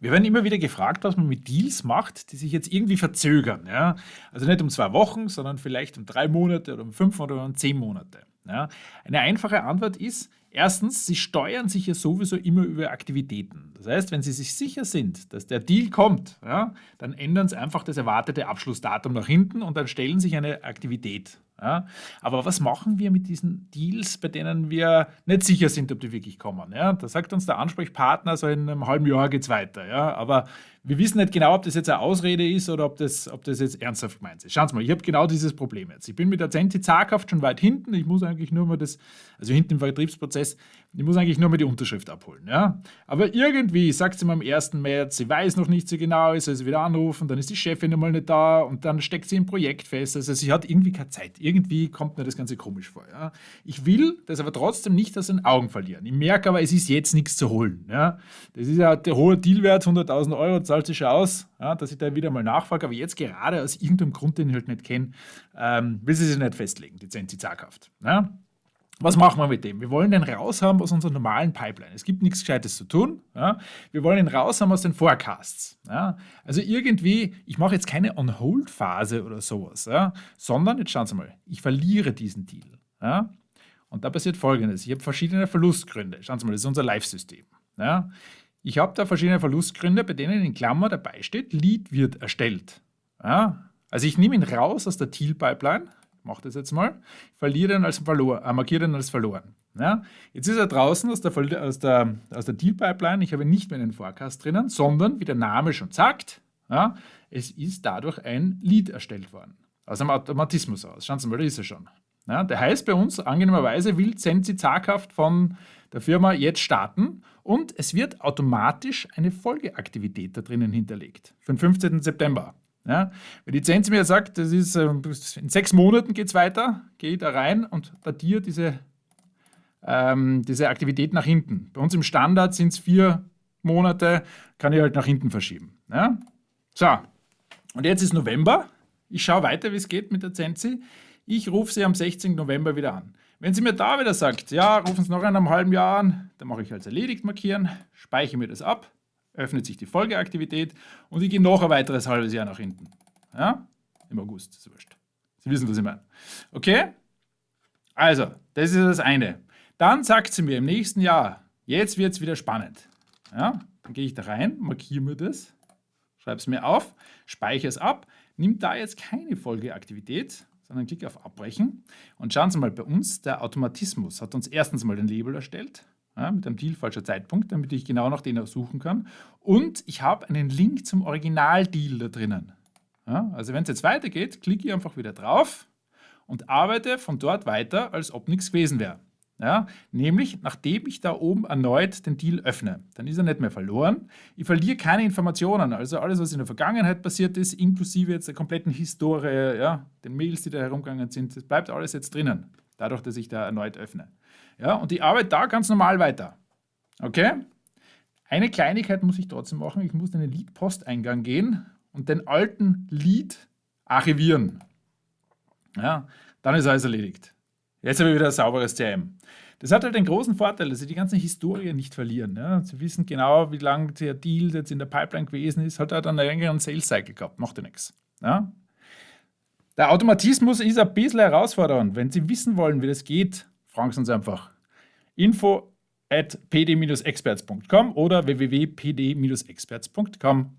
Wir werden immer wieder gefragt, was man mit Deals macht, die sich jetzt irgendwie verzögern. Ja? Also nicht um zwei Wochen, sondern vielleicht um drei Monate oder um fünf oder um zehn Monate. Ja? Eine einfache Antwort ist, erstens, Sie steuern sich ja sowieso immer über Aktivitäten. Das heißt, wenn Sie sich sicher sind, dass der Deal kommt, ja, dann ändern Sie einfach das erwartete Abschlussdatum nach hinten und dann stellen sich eine Aktivität ja? Aber was machen wir mit diesen Deals, bei denen wir nicht sicher sind, ob die wirklich kommen? Ja? Da sagt uns der Ansprechpartner, so in einem halben Jahr geht es weiter. Ja? Aber wir wissen nicht genau, ob das jetzt eine Ausrede ist oder ob das, ob das jetzt ernsthaft gemeint ist. Schauen Sie mal, ich habe genau dieses Problem jetzt. Ich bin mit der Zenti zaghaft schon weit hinten. Ich muss eigentlich nur mal das, also hinten im Vertriebsprozess, ich muss eigentlich nur mal die Unterschrift abholen. Ja? Aber irgendwie sagt sie mir am 1. März, sie weiß noch nicht so genau, ich soll sie wieder anrufen, dann ist die Chefin einmal nicht da und dann steckt sie im Projekt fest. Also sie hat irgendwie keine Zeit. Irgendwie kommt mir das Ganze komisch vor. Ja? Ich will das aber trotzdem nicht aus den Augen verlieren. Ich merke aber, es ist jetzt nichts zu holen. Ja? Das ist ja der hohe Dealwert, 100.000 Euro, zahlt sich aus, ja, dass ich da wieder mal nachfrage. Aber jetzt gerade aus irgendeinem Grund, den ich halt nicht kenne, ähm, will sie sich nicht festlegen, die Zensi zaghaft. Ja? Was machen wir mit dem? Wir wollen den raushaben aus unserer normalen Pipeline. Es gibt nichts Gescheites zu tun. Ja? Wir wollen ihn raushaben aus den Forecasts. Ja? Also irgendwie, ich mache jetzt keine On-Hold-Phase oder sowas, ja? sondern, jetzt schauen Sie mal, ich verliere diesen Deal. Und da passiert Folgendes. Ich habe verschiedene Verlustgründe. Schauen Sie mal, das ist unser Live-System. Ich habe da verschiedene Verlustgründe, bei denen in Klammer dabei steht, Lead wird erstellt. Ja? Also ich nehme ihn raus aus der Deal-Pipeline, mache das jetzt mal, verliere ihn als äh, markiere ihn als verloren. Ja? Jetzt ist er draußen aus der, aus der, aus der Deal-Pipeline, ich habe nicht mehr in den Forecast drinnen, sondern, wie der Name schon sagt, ja, es ist dadurch ein Lead erstellt worden. Aus einem Automatismus aus. Schauen Sie mal, da ist er schon. Ja, der heißt bei uns, angenehmerweise, will Sensi zaghaft von der Firma jetzt starten und es wird automatisch eine Folgeaktivität da drinnen hinterlegt für den 15. September. Ja, wenn die Zensi mir sagt, das ist, äh, in sechs Monaten geht es weiter, gehe ich da rein und datiere diese, ähm, diese Aktivität nach hinten. Bei uns im Standard sind es vier Monate, kann ich halt nach hinten verschieben. Ja? So, und jetzt ist November. Ich schaue weiter, wie es geht mit der Zensi. Ich rufe sie am 16. November wieder an. Wenn sie mir da wieder sagt, ja, rufen Sie noch in einem halben Jahr an, dann mache ich als erledigt markieren, speichere mir das ab, öffnet sich die Folgeaktivität und ich gehe noch ein weiteres halbes Jahr nach hinten. Ja? Im August, ist wurscht. Sie wissen, was ich meine. Okay? Also, das ist das eine. Dann sagt sie mir im nächsten Jahr, jetzt wird es wieder spannend. Ja? Dann gehe ich da rein, markiere mir das, schreibe es mir auf, speichere es ab, nimmt da jetzt keine Folgeaktivität, sondern klicke auf Abbrechen. Und schauen Sie mal, bei uns, der Automatismus hat uns erstens mal den Label erstellt, ja, mit einem Deal falscher Zeitpunkt, damit ich genau nach denen suchen kann. Und ich habe einen Link zum Original-Deal da drinnen. Ja, also wenn es jetzt weitergeht, klicke ich einfach wieder drauf und arbeite von dort weiter, als ob nichts gewesen wäre. Ja, nämlich, nachdem ich da oben erneut den Deal öffne, dann ist er nicht mehr verloren. Ich verliere keine Informationen, also alles, was in der Vergangenheit passiert ist, inklusive jetzt der kompletten Historie, ja, den Mails, die da herumgegangen sind, das bleibt alles jetzt drinnen, dadurch, dass ich da erneut öffne. Ja, und ich arbeite da ganz normal weiter. Okay? Eine Kleinigkeit muss ich trotzdem machen, ich muss in den Lead-Posteingang gehen und den alten Lead archivieren. Ja, dann ist alles erledigt. Jetzt habe ich wieder ein sauberes CRM. Das hat halt den großen Vorteil, dass Sie die ganze Historie nicht verlieren. Ja. Sie wissen genau, wie lange der Deal jetzt in der Pipeline gewesen ist. Hat halt einen längeren Sales Cycle gehabt, macht ja nichts. Ja. Der Automatismus ist ein bisschen herausfordernd. Wenn Sie wissen wollen, wie das geht, fragen Sie uns einfach. Info at pd-experts.com oder www.pd-experts.com.